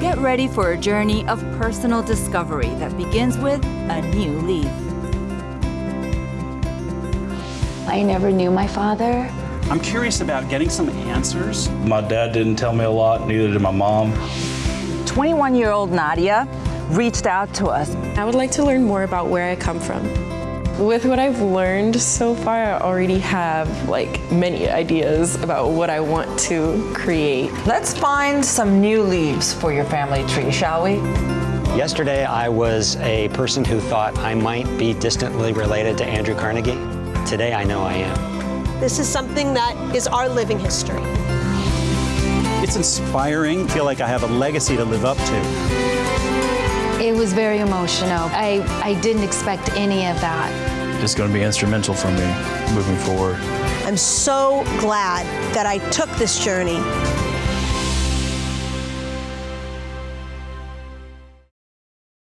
Get ready for a journey of personal discovery that begins with a new leaf. I never knew my father. I'm curious about getting some answers. My dad didn't tell me a lot, neither did my mom. 21-year-old Nadia reached out to us. I would like to learn more about where I come from. With what I've learned so far, I already have like many ideas about what I want to create. Let's find some new leaves for your family tree, shall we? Yesterday, I was a person who thought I might be distantly related to Andrew Carnegie. Today, I know I am. This is something that is our living history. It's inspiring. I feel like I have a legacy to live up to. It was very emotional. I, I didn't expect any of that. It's going to be instrumental for me moving forward. I'm so glad that I took this journey